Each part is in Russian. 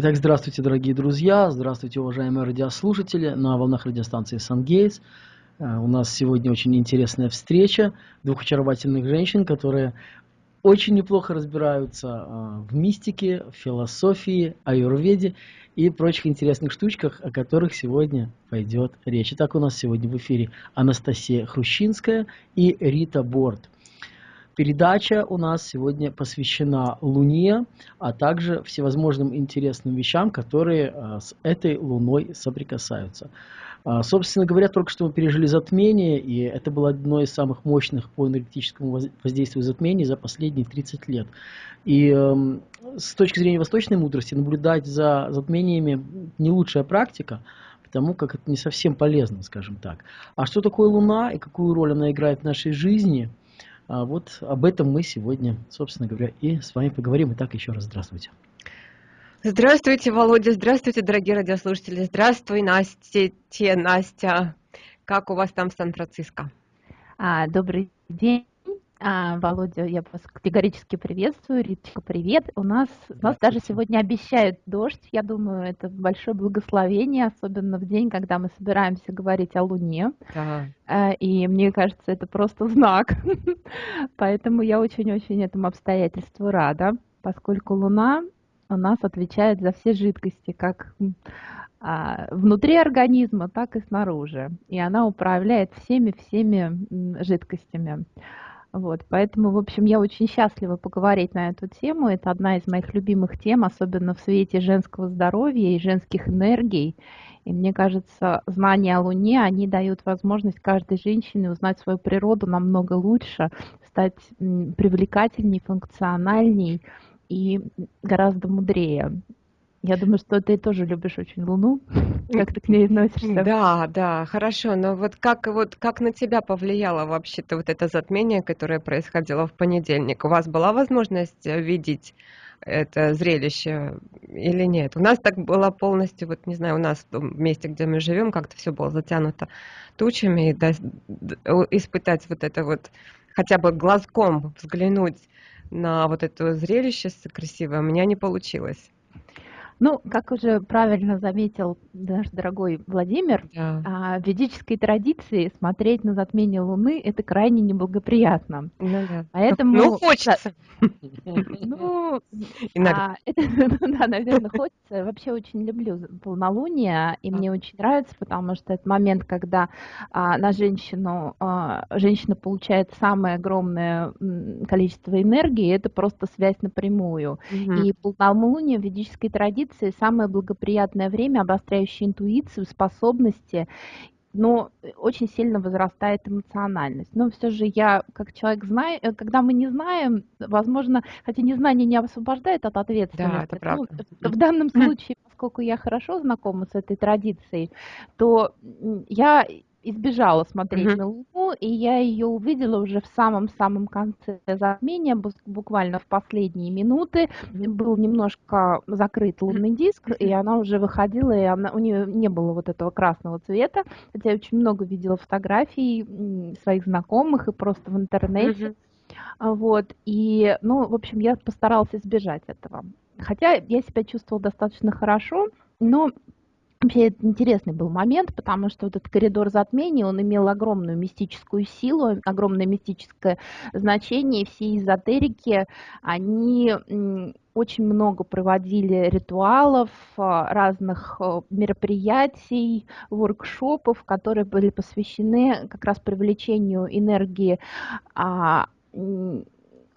Итак, здравствуйте, дорогие друзья, здравствуйте, уважаемые радиослушатели на волнах радиостанции «Сангейтс». Э, у нас сегодня очень интересная встреча двух очаровательных женщин, которые очень неплохо разбираются э, в мистике, в философии, аюрведе и прочих интересных штучках, о которых сегодня пойдет речь. Итак, у нас сегодня в эфире Анастасия Хрущинская и Рита Борт – Передача у нас сегодня посвящена Луне, а также всевозможным интересным вещам, которые а, с этой Луной соприкасаются. А, собственно говоря, только что мы пережили затмение, и это было одно из самых мощных по энергетическому воздействию затмений за последние 30 лет. И эм, с точки зрения восточной мудрости наблюдать за затмениями не лучшая практика, потому как это не совсем полезно, скажем так. А что такое Луна и какую роль она играет в нашей жизни – а вот об этом мы сегодня, собственно говоря, и с вами поговорим. Итак, еще раз здравствуйте. Здравствуйте, Володя, здравствуйте, дорогие радиослушатели. Здравствуй, Настя, те, Настя. Как у вас там в Сан-Франциско? А, добрый день. А, Володя, я вас категорически приветствую. Риточка, привет. У нас, у нас даже сегодня обещают дождь. Я думаю, это большое благословение, особенно в день, когда мы собираемся говорить о Луне. Да. А, и мне кажется, это просто знак. Поэтому я очень-очень этому обстоятельству рада, поскольку Луна у нас отвечает за все жидкости, как а, внутри организма, так и снаружи. И она управляет всеми-всеми жидкостями. Вот, поэтому, в общем, я очень счастлива поговорить на эту тему. Это одна из моих любимых тем, особенно в свете женского здоровья и женских энергий. И мне кажется, знания о Луне, они дают возможность каждой женщине узнать свою природу намного лучше, стать привлекательней, функциональней и гораздо мудрее. Я думаю, что ты тоже любишь очень Луну. Как ты к ней относишься? Да, да, хорошо. Но вот как, вот как на тебя повлияло вообще-то вот это затмение, которое происходило в понедельник? У вас была возможность э, видеть это зрелище или нет? У нас так было полностью, вот не знаю, у нас в том месте, где мы живем, как-то все было затянуто тучами, и да, испытать вот это вот, хотя бы глазком взглянуть на вот это зрелище красивое, у меня не получилось. Ну, как уже правильно заметил наш дорогой Владимир, да. А, в ведической традиции смотреть на затмение Луны это крайне неблагоприятно. Ну, да. Поэтому... Ну, хочется. Ну, а, да, наверное, хочется. Вообще очень люблю полнолуние, и мне очень нравится, потому что это момент, когда а, на женщину, женщина получает самое огромное количество энергии, это просто связь напрямую. И полнолуние в ведической традиции интуиции самое благоприятное время, обостряющее интуицию, способности, но очень сильно возрастает эмоциональность. Но все же я, как человек, знаю, э, когда мы не знаем, возможно, хотя незнание не освобождает от ответственности. Да, это правда. Ну, в данном случае, поскольку я хорошо знакома с этой традицией, то я избежала смотреть uh-huh. на Луну, и я ее увидела уже в самом-самом конце затмения, буквально в последние минуты. Был немножко закрыт лунный диск, и она уже выходила, и она, у нее не было вот этого красного цвета, хотя я очень много видела фотографий своих знакомых и просто в интернете. Uh-huh. Вот, и, ну, в общем, я постаралась избежать этого. Хотя я себя чувствовала достаточно хорошо, но Вообще это интересный был момент, потому что вот этот коридор затмений, он имел огромную мистическую силу, огромное мистическое значение. Все эзотерики, они очень много проводили ритуалов, а, разных а, мероприятий, воркшопов, которые были посвящены как раз привлечению энергии а,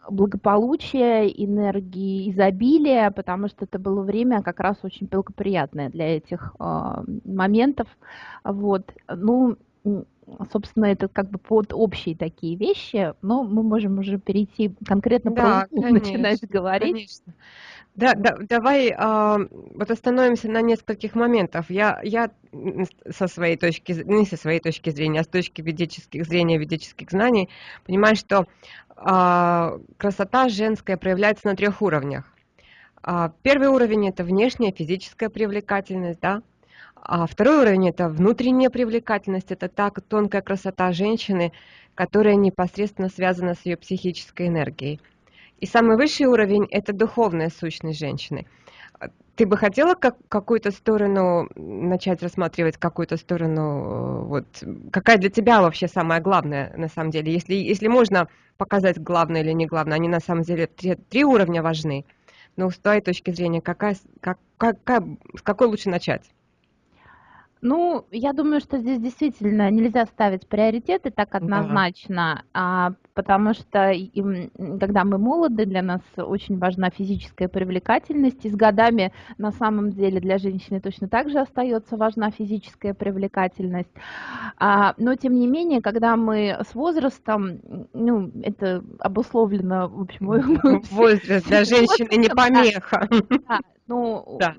благополучия, энергии изобилия, потому что это было время как раз очень благоприятное для этих э, моментов. Вот. Ну, собственно, это как бы под общие такие вещи, но мы можем уже перейти конкретно да, про конечно, начинать говорить. Конечно. Да, да, давай э, вот остановимся на нескольких моментах. Я, я со своей точки, не со своей точки зрения, а с точки ведических зрения, ведических знаний, понимаю, что э, красота женская проявляется на трех уровнях. Э, первый уровень – это внешняя физическая привлекательность, да, а второй уровень – это внутренняя привлекательность, это та тонкая красота женщины, которая непосредственно связана с ее психической энергией. И самый высший уровень – это духовная сущность женщины. Ты бы хотела как, какую-то сторону начать рассматривать, какую-то сторону, э, вот, какая для тебя вообще самая главная, на самом деле? Если, если можно показать главное или не главное, они на самом деле три, три уровня важны. Но с твоей точки зрения, какая, как, какая, с какой лучше начать? Ну, я думаю, что здесь действительно нельзя ставить приоритеты так однозначно, да. Потому что когда мы молоды, для нас очень важна физическая привлекательность, и с годами на самом деле для женщины точно так же остается важна физическая привлекательность. А, но тем не менее, когда мы с возрастом, ну, это обусловлено, в общем, возраст для женщины не помеха. Да, ну, да.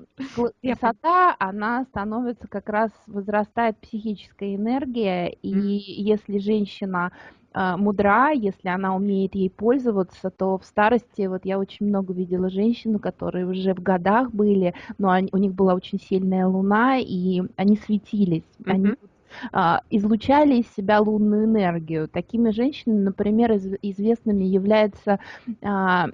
красота, она становится как раз, возрастает психическая энергия, и если женщина мудра, если она умеет ей пользоваться, то в старости, вот я очень много видела женщин, которые уже в годах были, но они, у них была очень сильная луна, и они светились, mm-hmm. они а, излучали из себя лунную энергию. Такими женщинами, например, из, известными является а,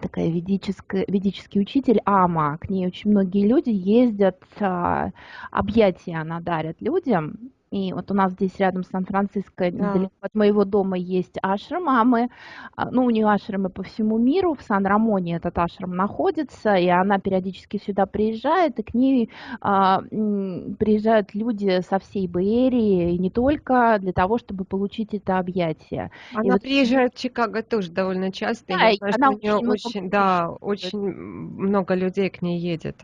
такая ведическая, ведический учитель Ама. К ней очень многие люди ездят, а, объятия она дарит людям. И вот у нас здесь рядом с Сан-Франциско, недалеко от моего дома, есть ашрам, а мы, а, ну, у нее ашрамы по всему миру, в Сан-Рамоне этот ашрам находится, и она периодически сюда приезжает, и к ней а, приезжают люди со всей Бэйрии, и не только для того, чтобы получить это объятие. Она и вот... приезжает в Чикаго тоже довольно часто, да, и знаю, она очень, очень, да, очень много людей к ней едет.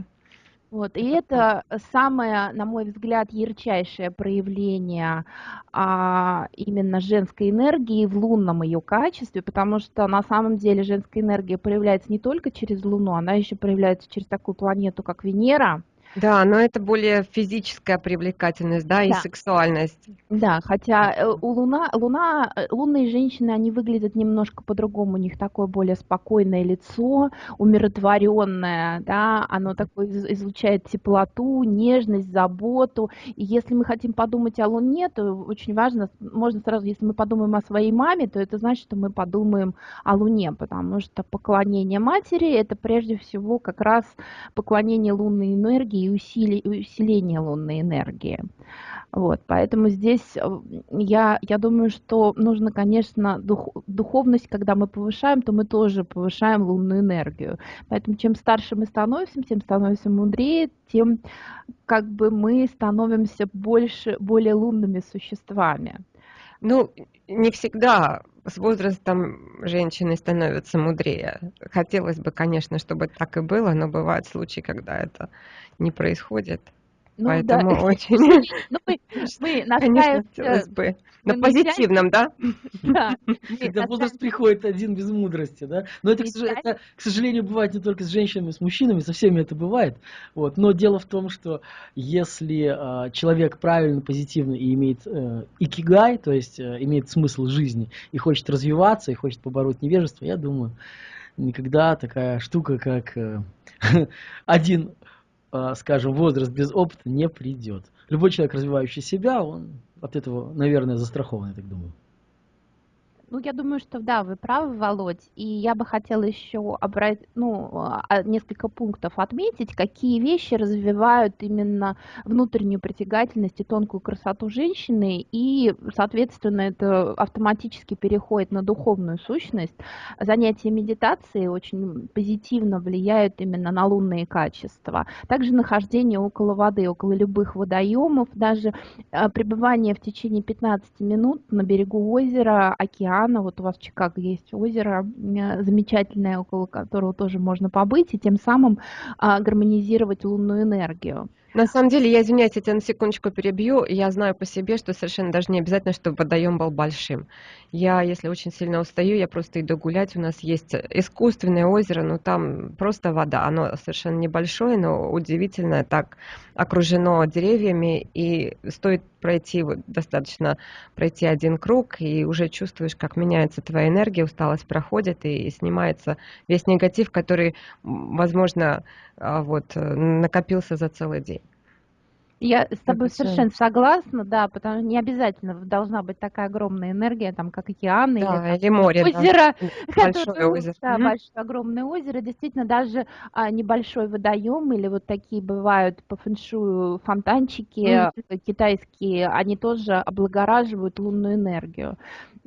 Вот, и это самое, на мой взгляд, ярчайшее проявление а, именно женской энергии в лунном ее качестве, потому что на самом деле женская энергия проявляется не только через Луну, она еще проявляется через такую планету, как Венера, да, но это более физическая привлекательность, да, и сексуальность. Да, хотя э, у Луна, Луна, э, лунные женщины, они выглядят немножко по-другому, у них такое более спокойное лицо, умиротворенное, да, оно такое излучает теплоту, нежность, заботу. И если мы хотим подумать о Луне, то очень важно, можно сразу, если мы подумаем о своей маме, то это значит, что мы подумаем о Луне, потому что поклонение матери это прежде всего как раз поклонение лунной энергии и усили, усиление лунной энергии. Вот, поэтому здесь э, я, я думаю, что нужно, конечно, дух, духовность, когда мы повышаем, то мы тоже повышаем лунную энергию. Поэтому чем старше мы становимся, тем становимся мудрее, тем как бы мы становимся больше, более лунными существами. Ну, не всегда с возрастом женщины становятся мудрее. Хотелось бы, конечно, чтобы так и было, но бывают случаи, когда это не происходит. Ну, Поэтому да. очень... Ну, мы, мы хотелось бы. На позитивном, да? Да. Когда возраст приходит один без мудрости, да? Но это, к сожалению, бывает не только с женщинами, с мужчинами, со всеми это бывает. Вот. Но дело в том, что если э, человек правильно, позитивно и имеет э, икигай, то есть э, имеет смысл жизни, и хочет развиваться, и хочет побороть невежество, я думаю, никогда такая штука, как э, один а, скажем, возраст без опыта не придет. Любой человек, развивающий себя, он от этого, наверное, застрахован, я так думаю. Ну, я думаю, что да, вы правы, Володь. И я бы хотела еще обрать, ну, а, несколько пунктов отметить, какие вещи развивают именно внутреннюю притягательность и тонкую красоту женщины, и, соответственно, это автоматически переходит на духовную сущность. Занятия медитацией очень позитивно влияют именно на лунные качества. Также нахождение около воды, около любых водоемов, даже а, пребывание в течение 15 минут на берегу озера, океана, океана. Вот у вас в Чикаго есть озеро замечательное, около которого тоже можно побыть, и тем самым а, гармонизировать лунную энергию. На самом деле, я извиняюсь, я тебя на секундочку перебью. Я знаю по себе, что совершенно даже не обязательно, чтобы водоем был большим. Я, если очень сильно устаю, я просто иду гулять. У нас есть искусственное озеро, но там просто вода. Оно совершенно небольшое, но удивительно так окружено деревьями. И стоит пройти, вот, достаточно пройти один круг, и уже чувствуешь, как меняется твоя энергия, усталость проходит, и снимается весь негатив, который, возможно, а, вот, накопился за целый день. Я с тобой совершенно согласна, да, потому что не обязательно должна быть такая огромная энергия, там, как океаны да, или, или море, озеро, да. большое озеро. Да, mm большое огромное озеро. Действительно, даже а, небольшой водоем или вот такие бывают по фэншую фонтанчики mm китайские, они тоже облагораживают лунную энергию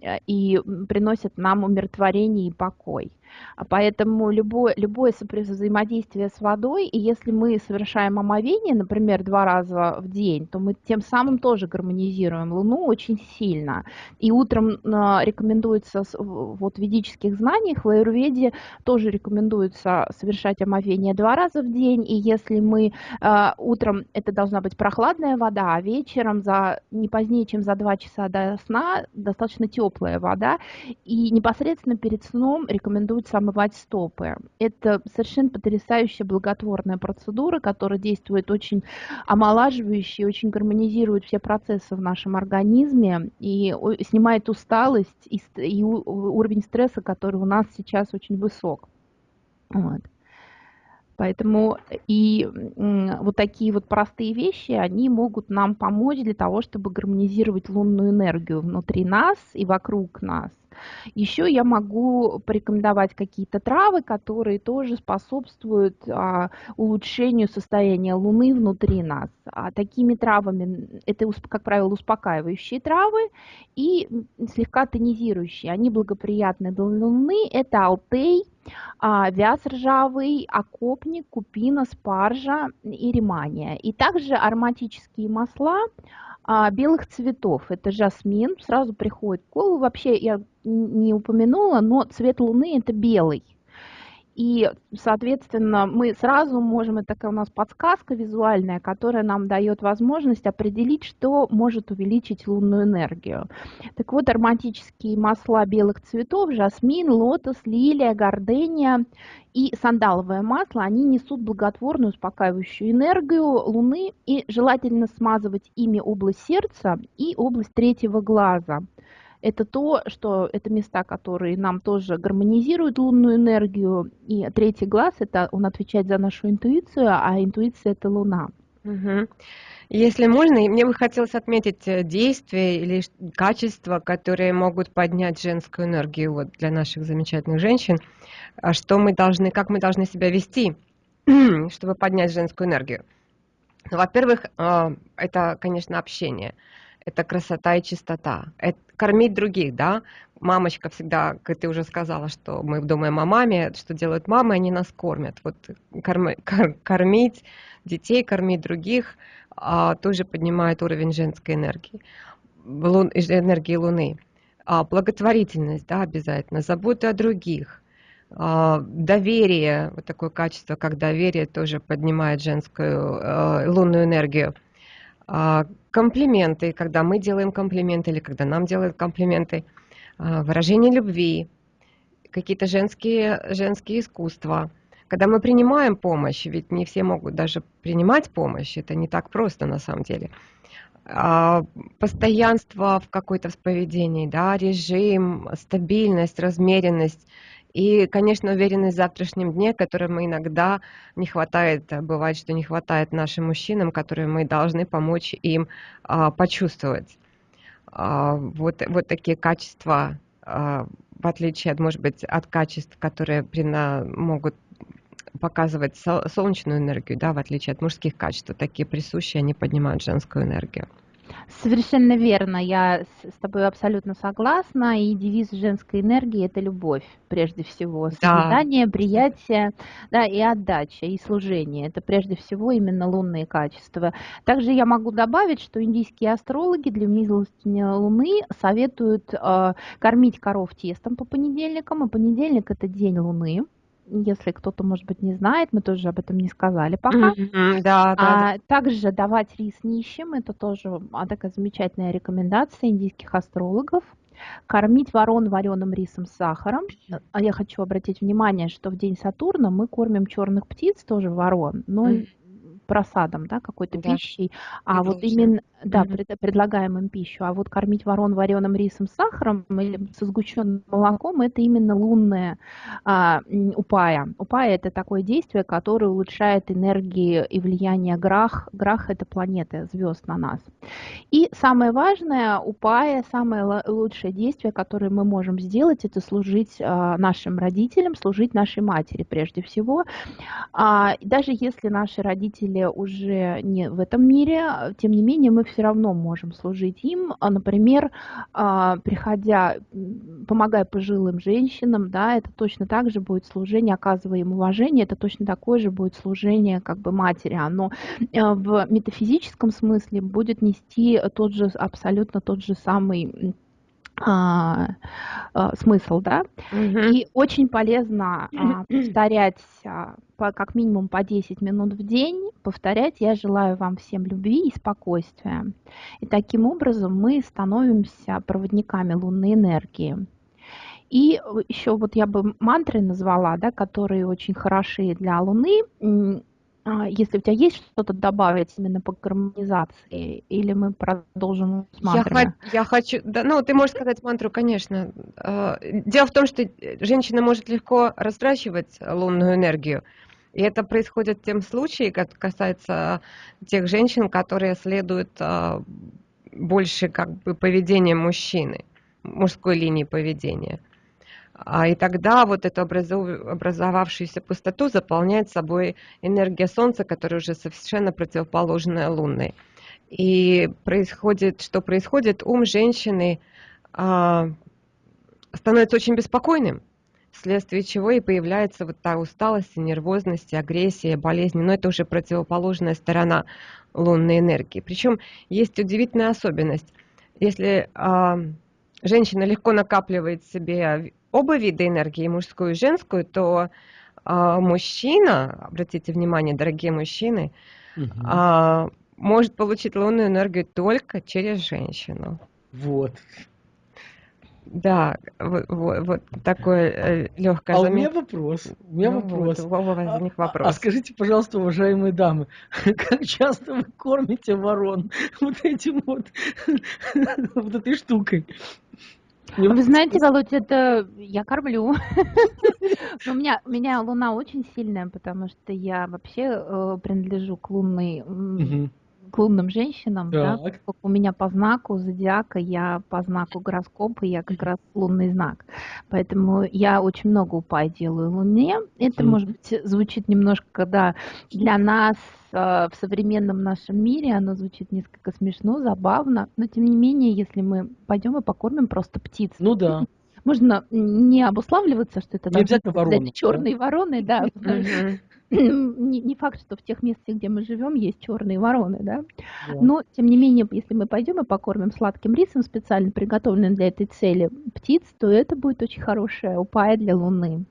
э, и приносят нам умиротворение и покой. А поэтому любое, любое взаимодействие с водой, и если мы совершаем омовение, например, два раза в день, то мы тем самым тоже гармонизируем Луну очень сильно. И утром а, рекомендуется, вот в ведических знаниях, в Аюрведе тоже рекомендуется совершать омовение два раза в день, и если мы а, утром, это должна быть прохладная вода, а вечером за не позднее, чем за два часа до сна, достаточно теплая вода, и непосредственно перед сном рекомендуется рекомендуется омывать стопы. Это совершенно потрясающая благотворная процедура, которая действует очень омолаживающе, очень гармонизирует все процессы в нашем организме и снимает усталость и, и уровень стресса, который у нас сейчас очень высок. Вот. Поэтому и вот такие вот простые вещи, они могут нам помочь для того, чтобы гармонизировать лунную энергию внутри нас и вокруг нас. Еще я могу порекомендовать какие-то травы, которые тоже способствуют а, улучшению состояния Луны внутри нас. А такими травами, это, как правило, успокаивающие травы и слегка тонизирующие. Они благоприятны для Луны. Это алтей, а, вяз ржавый, окопник, купина, спаржа и ремания. И также ароматические масла, а, белых цветов. Это жасмин, сразу приходит в голову. Вообще я не упомянула, но цвет луны это белый. И, соответственно, мы сразу можем, это такая у нас подсказка визуальная, которая нам дает возможность определить, что может увеличить лунную энергию. Так вот, ароматические масла белых цветов, жасмин, лотос, лилия, гордения и сандаловое масло, они несут благотворную успокаивающую энергию Луны и желательно смазывать ими область сердца и область третьего глаза – это то, что это места, которые нам тоже гармонизируют лунную энергию. И третий глаз, это он отвечает за нашу интуицию, а интуиция это Луна. Угу. Если можно, мне бы хотелось отметить э, действия или качества, которые могут поднять женскую энергию вот, для наших замечательных женщин. А что мы должны, как мы должны себя вести, чтобы поднять женскую энергию? Ну, во-первых, а, это, конечно, общение это красота и чистота. Это кормить других, да. Мамочка всегда, как ты уже сказала, что мы думаем о маме, что делают мамы, они нас кормят. Вот корми, кормить детей, кормить других а, тоже поднимает уровень женской энергии, лун, энергии Луны. А, благотворительность, да, обязательно, забота о других, а, доверие, вот такое качество, как доверие, тоже поднимает женскую э, лунную энергию. А, комплименты, когда мы делаем комплименты или когда нам делают комплименты, а, выражение любви, какие-то женские, женские искусства. Когда мы принимаем помощь, ведь не все могут даже принимать помощь, это не так просто на самом деле. А, постоянство в какой-то поведении, да, режим, стабильность, размеренность – и, конечно, уверенность в завтрашнем дне, которой мы иногда не хватает, э, бывает, что не хватает нашим мужчинам, которые мы должны помочь им а, почувствовать. А, вот, вот такие качества, а, в отличие, от, может быть, от качеств, которые прина, могут показывать солнечную энергию, да, в отличие от мужских качеств, такие присущие, они поднимают женскую энергию. Совершенно верно, я с тобой абсолютно согласна. И девиз женской энергии – это любовь, прежде всего. Созидание, да. приятие да, и отдача, и служение. Это прежде всего именно лунные качества. Также я могу добавить, что индийские астрологи для милостыни Луны советуют э, кормить коров тестом по понедельникам. И понедельник – это день Луны если кто-то, может быть, не знает, мы тоже об этом не сказали пока. Mm-hmm, да, да, а, да. Также давать рис нищим, это тоже а, такая замечательная рекомендация индийских астрологов. Кормить ворон вареным рисом с сахаром. А я хочу обратить внимание, что в день Сатурна мы кормим черных птиц, тоже ворон, но mm-hmm просадом, да, какой-то да. пищей, а вот именно, да, пред, предлагаем им пищу. А вот кормить ворон вареным рисом с сахаром или со сгущенным молоком – это именно лунная а, упая. Упая – это такое действие, которое улучшает энергии и влияние грах. Грах – это планеты, звезд на нас. И самое важное, упая, самое лучшее действие, которое мы можем сделать, это служить а, нашим родителям, служить нашей матери прежде всего. А, даже если наши родители уже не в этом мире, тем не менее мы все равно можем служить им, а, например, а, приходя, помогая пожилым женщинам, да, это точно так же будет служение, оказывая им уважение, это точно такое же будет служение как бы матери. Оно а, в метафизическом смысле будет нести тот же, абсолютно тот же самый а, а, смысл, да, угу. и очень полезно а, повторять а, по, как минимум по 10 минут в день, повторять «Я желаю вам всем любви и спокойствия». И таким образом мы становимся проводниками лунной энергии. И еще вот я бы мантры назвала, да, которые очень хороши для Луны. А, если у тебя есть что-то добавить именно по гармонизации, или мы продолжим с мантрами? Я, я хочу, да, ну, ты можешь сказать мантру, конечно. А, дело в том, что женщина может легко растрачивать лунную энергию, и это происходит в тем случае, как касается тех женщин, которые следуют а, больше как бы поведением мужчины, мужской линии поведения. А, и тогда вот эту образовавшуюся пустоту заполняет собой энергия Солнца, которая уже совершенно противоположная лунной. И происходит, что происходит, ум женщины а, становится очень беспокойным, вследствие чего и появляется вот та усталость, нервозность, агрессия, болезни. Но это уже противоположная сторона лунной энергии. Причем есть удивительная особенность. Если а, женщина легко накапливает себе оба вида энергии, мужскую и женскую, то а, мужчина, обратите внимание, дорогие мужчины, угу. а, может получить лунную энергию только через женщину. Вот. Да, вот, вот, вот такое э, легкое. А замет... у меня вопрос. У меня ну, вопрос. Вот, возник а, вопрос. А, а скажите, пожалуйста, уважаемые дамы, как часто вы кормите ворон вот этим вот вот этой штукой? Вы знаете, Володь, это я кормлю. у меня, у меня луна очень сильная, потому что я вообще э, принадлежу к лунной к лунным женщинам, да, у меня по знаку зодиака, я по знаку гороскопа, я как раз лунный знак. Поэтому я очень много упай делаю луне. Это, может быть, звучит немножко, да, для нас э, в современном нашем мире оно звучит несколько смешно, забавно, но тем не менее, если мы пойдем и покормим просто птиц, ну да можно не обуславливаться, что это не обязательно вороны, черные да? вороны, да, не, не факт, что в тех местах, где мы живем, есть черные вороны, да? да. Но, тем не менее, если мы пойдем и покормим сладким рисом, специально приготовленным для этой цели птиц, то это будет очень хорошая упая для Луны.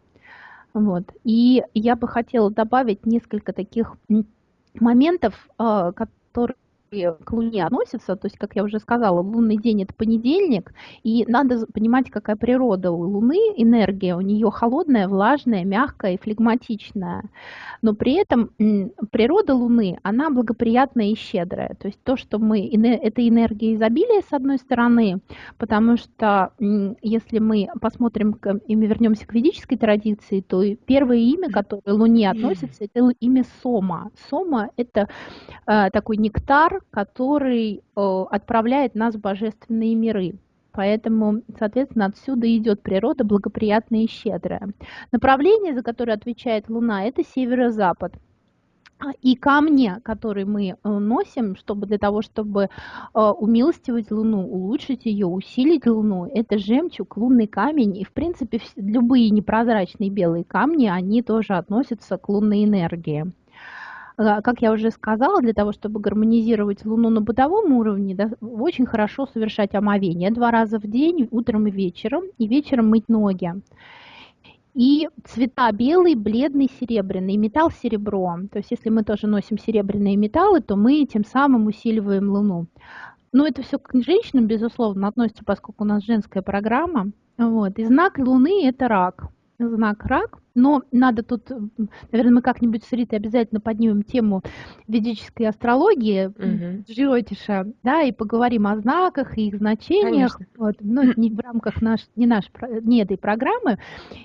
Вот. И я бы хотела добавить несколько таких моментов, а, которые к Луне относятся, то есть, как я уже сказала, лунный день это понедельник, и надо понимать, какая природа у Луны, энергия у нее холодная, влажная, мягкая и флегматичная, но при этом природа Луны, она благоприятная и щедрая, то есть то, что мы, это энергия изобилия с одной стороны, потому что если мы посмотрим и мы вернемся к ведической традиции, то первое имя, которое Луне относится, это имя Сома. Сома это э, такой нектар, который отправляет нас в божественные миры. Поэтому, соответственно, отсюда идет природа благоприятная и щедрая. Направление, за которое отвечает Луна, это северо-запад. И камни, которые мы э, носим, чтобы для того, чтобы э, умилостивать Луну, улучшить ее, усилить Луну, это жемчуг, лунный камень. И, в принципе, любые непрозрачные белые камни, они тоже относятся к лунной энергии. А, как я уже сказала, для того, чтобы гармонизировать Луну на бытовом уровне, да, очень хорошо совершать омовение два раза в день, утром и вечером, и вечером мыть ноги. И цвета белый, бледный, серебряный, металл серебро. То есть если мы тоже носим серебряные металлы, то мы тем самым усиливаем Луну. Ну, это все к женщинам, безусловно, относится, поскольку у нас женская программа. Вот. И знак Луны – это рак. Знак рак, но надо тут, наверное, мы как-нибудь с Ритой обязательно поднимем тему ведической астрологии угу. Джиотиша, да, и поговорим о знаках и их значениях, вот, но не в рамках наш, не, наш, не этой программы.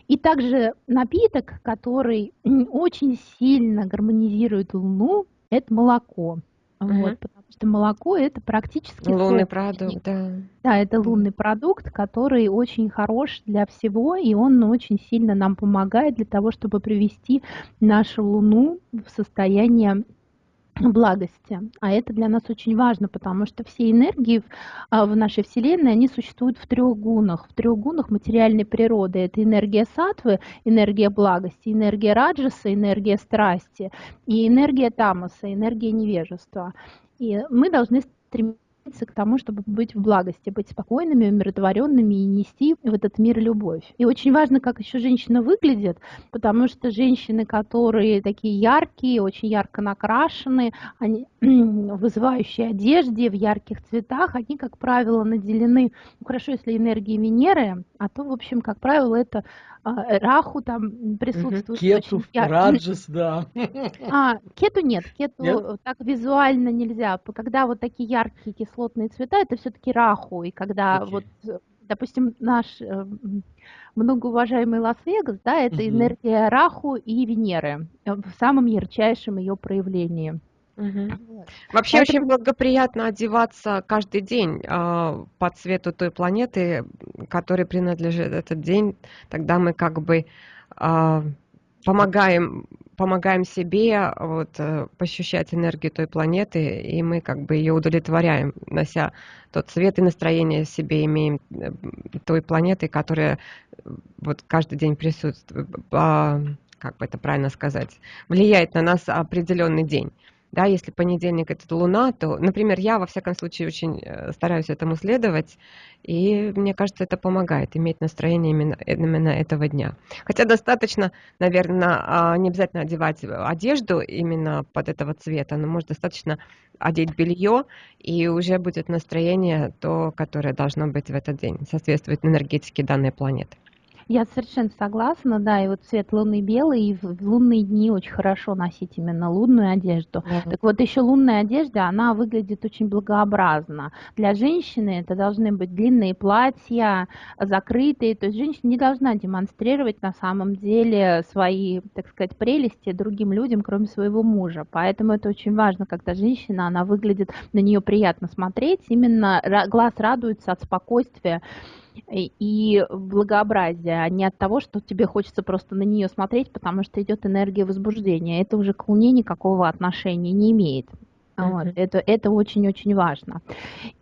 И также напиток, который очень сильно гармонизирует Луну, это молоко. Угу. Вот, что молоко это практически лунный продукт, да. Да, это лунный продукт, который очень хорош для всего, и он очень сильно нам помогает для того, чтобы привести нашу Луну в состояние благости. А это для нас очень важно, потому что все энергии в, а, в нашей Вселенной, они существуют в трех гунах. В трех гунах материальной природы. Это энергия сатвы, энергия благости, энергия раджаса, энергия страсти и энергия тамаса, энергия невежества. И мы должны стремиться к тому, чтобы быть в благости, быть спокойными, умиротворенными и нести в этот мир любовь. И очень важно, как еще женщина выглядит, потому что женщины, которые такие яркие, очень ярко накрашены, они в вызывающей одежде, в ярких цветах, они, как правило, наделены, ну, хорошо, если энергией Венеры, а то, в общем, как правило, это Раху там присутствует. Кету, Раджас, да. А, кету нет, кету нет? так визуально нельзя. Когда вот такие яркие кислотные цвета, это все-таки Раху. И когда okay. вот, допустим, наш э, многоуважаемый Лас-Вегас, да, это угу. энергия Раху и Венеры в самом ярчайшем ее проявлении. Угу. Вообще Поэтому... очень благоприятно одеваться каждый день э, по цвету той планеты, которой принадлежит этот день. Тогда мы как бы э, помогаем, помогаем себе вот, э, пощущать энергию той планеты, и мы как бы ее удовлетворяем, нося тот цвет и настроение себе имеем э, той планеты, которая вот каждый день присутствует, э, как бы это правильно сказать, влияет на нас определенный день да, если понедельник это Луна, то, например, я во всяком случае очень э, стараюсь этому следовать, и мне кажется, это помогает иметь настроение именно, именно этого дня. Хотя достаточно, наверное, а, не обязательно одевать одежду именно под этого цвета, но может достаточно одеть белье, и уже будет настроение то, которое должно быть в этот день, соответствует энергетике данной планеты. Я совершенно согласна, да, и вот цвет луны белый, и в лунные дни очень хорошо носить именно лунную одежду. Да. Так вот, еще лунная одежда, она выглядит очень благообразно. Для женщины это должны быть длинные платья, закрытые, то есть женщина не должна демонстрировать на самом деле свои, так сказать, прелести другим людям, кроме своего мужа. Поэтому это очень важно, когда женщина, она выглядит, на нее приятно смотреть, именно глаз радуется от спокойствия, и благообразия, а не от того, что тебе хочется просто на нее смотреть, потому что идет энергия возбуждения. Это уже к Луне никакого отношения не имеет. Вот, это, это очень-очень важно.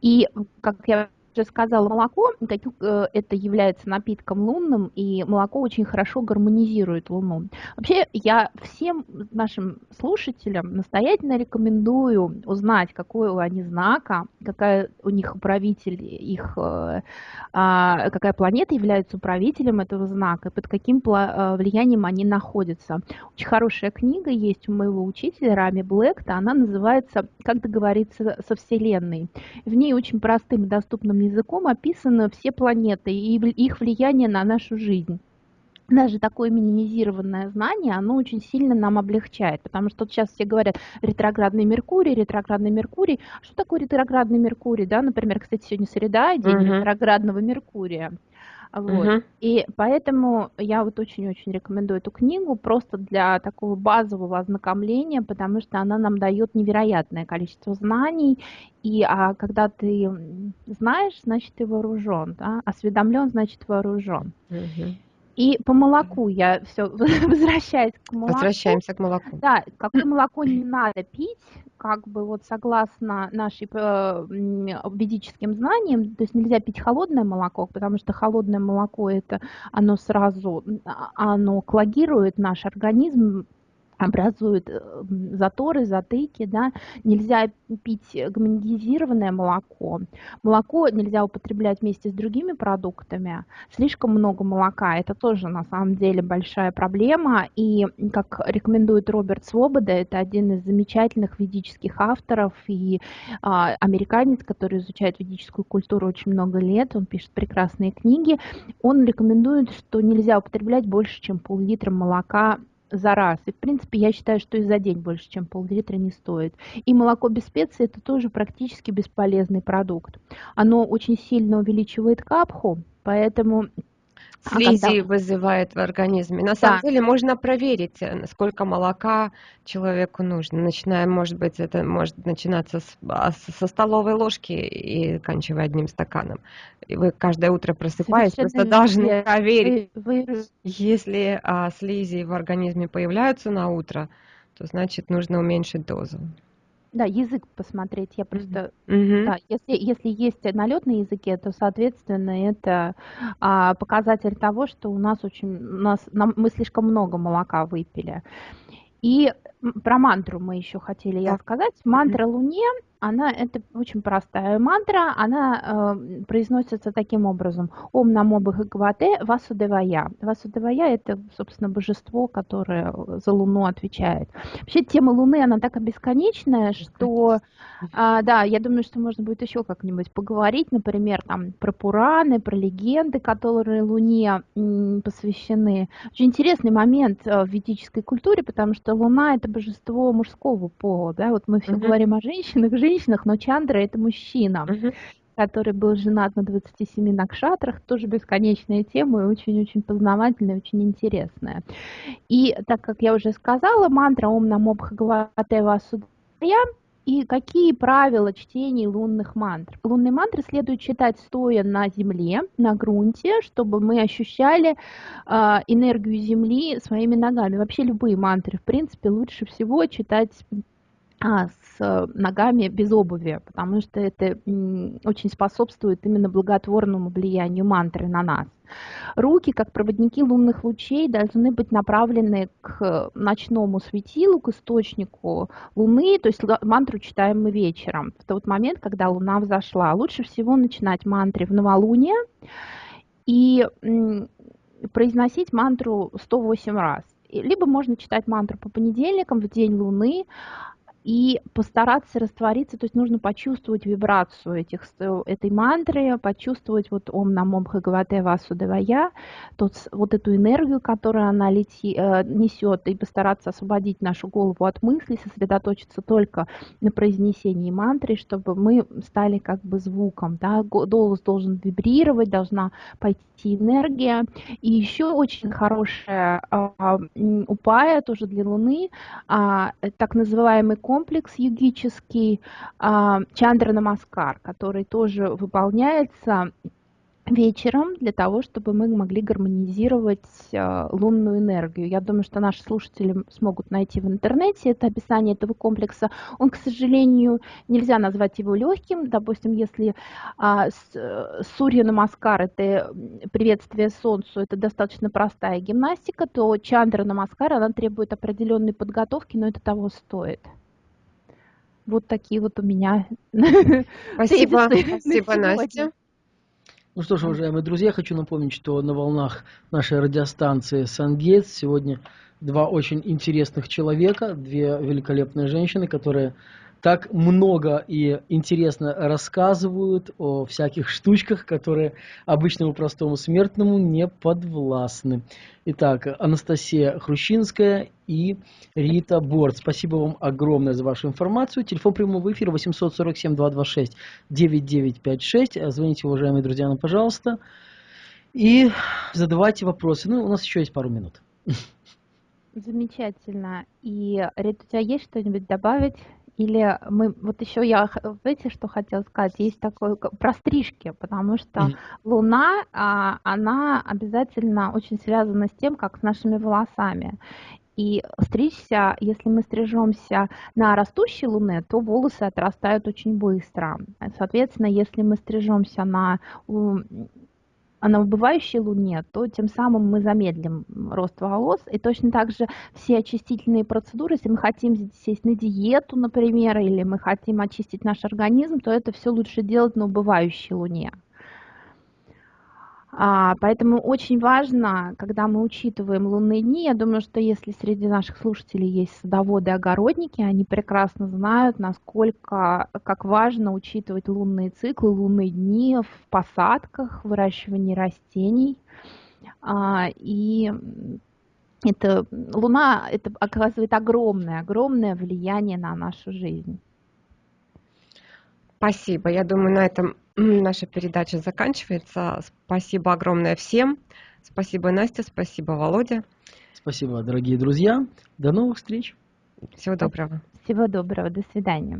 И, как я уже сказала, молоко э, это является напитком лунным, и молоко очень хорошо гармонизирует Луну. Вообще, я всем нашим слушателям настоятельно рекомендую узнать, какой у они знака, какая у них управитель, их, э, а, какая планета является управителем этого знака, под каким э, влиянием они находятся. Очень хорошая книга есть у моего учителя Рами Блэкта, она называется «Как договориться со Вселенной». В ней очень простым и доступным языком описаны все планеты и их влияние на нашу жизнь даже такое минимизированное знание, оно очень сильно нам облегчает, потому что вот сейчас все говорят ретроградный Меркурий, ретроградный Меркурий. Что такое ретроградный Меркурий, да? Например, кстати, сегодня среда, день uh-huh. ретроградного Меркурия. Вот. Uh-huh. И поэтому я вот очень-очень рекомендую эту книгу просто для такого базового ознакомления, потому что она нам дает невероятное количество знаний. И а когда ты знаешь, значит ты вооружен, да? осведомлен, значит вооружен. Uh-huh. И по молоку я все возвращаюсь к молоку. Возвращаемся к молоку. Да, какое молоко не надо пить, как бы вот согласно нашим э, ведическим знаниям, то есть нельзя пить холодное молоко, потому что холодное молоко это оно сразу, оно клагирует наш организм образует э, заторы, затыки, да, нельзя пить гомогенизированное молоко. Молоко нельзя употреблять вместе с другими продуктами. Слишком много молока, это тоже на самом деле большая проблема. И, как рекомендует Роберт Свобода, это один из замечательных ведических авторов и а, американец, который изучает ведическую культуру очень много лет, он пишет прекрасные книги. Он рекомендует, что нельзя употреблять больше, чем пол-литра молока за раз. И, в принципе, я считаю, что и за день больше, чем пол-литра не стоит. И молоко без специй – это тоже практически бесполезный продукт. Оно очень сильно увеличивает капху, поэтому слизи а когда... вызывает в организме. На да. самом деле можно проверить, э, сколько молока человеку нужно. Начиная, может быть, это может начинаться с, а, со столовой ложки и кончивая одним стаканом. И вы каждое утро просыпаясь, просто должны проверить. Вы... Если а, слизи в организме появляются на утро, то значит нужно уменьшить дозу. Да, язык посмотреть. Я просто, mm-hmm. да, если, если есть налет на языке, то, соответственно, это а, показатель того, что у нас очень, у нас, нам, мы слишком много молока выпили. И про мантру мы еще хотели я сказать. Мантра Луне она, это очень простая мантра, она э, произносится таким образом. Ом намо бхагавате васудевая. Васудевая – это, собственно, божество, которое за Луну отвечает. Вообще тема Луны, она такая бесконечная, что, э, да, я думаю, что можно будет еще как-нибудь поговорить, например, там, про Пураны, про легенды, которые Луне м, посвящены. Очень интересный момент э, в ведической культуре, потому что Луна – это божество мужского пола, да, вот мы все uh-huh. говорим о женщинах, женщинах, но Чандра это мужчина. Uh-huh который был женат на 27 накшатрах, тоже бесконечная тема и очень-очень познавательная, очень интересная. И так как я уже сказала, мантра Ом Намо Бхагавате и какие правила чтения лунных мантр? Лунные мантры следует читать стоя на земле, на грунте, чтобы мы ощущали э, энергию земли своими ногами. Вообще любые мантры, в принципе, лучше всего читать с ногами без обуви, потому что это очень способствует именно благотворному влиянию мантры на нас. Руки, как проводники лунных лучей, должны быть направлены к ночному светилу, к источнику Луны, то есть мантру читаем мы вечером, в тот момент, когда Луна взошла. Лучше всего начинать мантры в новолуние и произносить мантру 108 раз. Либо можно читать мантру по понедельникам в день Луны, и постараться раствориться, то есть нужно почувствовать вибрацию этих, этой мантры, почувствовать вот Ом Намом Бхагавате Васудевая, тот, вот эту энергию, которую она лети, э, несет, и постараться освободить нашу голову от мыслей, сосредоточиться только на произнесении мантры, чтобы мы стали как бы звуком, да, голос должен вибрировать, должна пойти энергия. И еще очень хорошая а, упая тоже для Луны, а, так называемый комплекс йогический а, Чандра Намаскар, который тоже выполняется вечером для того, чтобы мы могли гармонизировать э, лунную энергию. Я думаю, что наши слушатели смогут найти в интернете это описание этого комплекса. Он, к сожалению, нельзя назвать его легким. Допустим, если э, Сурья Намаскар – это приветствие Солнцу, это достаточно простая гимнастика, то Чандра Намаскар, она требует определенной подготовки, но это того стоит. Вот такие вот у меня. Спасибо, спасибо, Настя. Ну что ж, уважаемые друзья, хочу напомнить, что на волнах нашей радиостанции Сангейтс сегодня два очень интересных человека, две великолепные женщины, которые так много и интересно рассказывают о всяких штучках, которые обычному простому смертному не подвластны. Итак, Анастасия Хрущинская и Рита Борт. Спасибо вам огромное за вашу информацию. Телефон прямого эфира 847-226-9956. Звоните, уважаемые друзья, нам, пожалуйста. И задавайте вопросы. Ну, у нас еще есть пару минут. Замечательно. И, Рита, у тебя есть что-нибудь добавить? Или мы, вот еще я, знаете, что хотела сказать, есть такое про стрижки, потому что mm-hmm. Луна, а, она обязательно очень связана с тем, как с нашими волосами. И стричься, если мы стрижемся на растущей луне, то волосы отрастают очень быстро. Соответственно, если мы стрижемся на на убывающей луне, то тем самым мы замедлим рост волос. И точно так же все очистительные процедуры, если мы хотим сесть на диету, например, или мы хотим очистить наш организм, то это все лучше делать на убывающей луне. А, поэтому очень важно, когда мы учитываем лунные дни, я думаю, что если среди наших слушателей есть садоводы и огородники, они прекрасно знают, насколько, как важно учитывать лунные циклы, лунные дни в посадках, выращивании растений. А, и это, Луна это оказывает огромное, огромное влияние на нашу жизнь. Спасибо. Я думаю, на этом наша передача заканчивается. Спасибо огромное всем. Спасибо, Настя. Спасибо, Володя. Спасибо, дорогие друзья. До новых встреч. Всего доброго. Всего доброго. До свидания.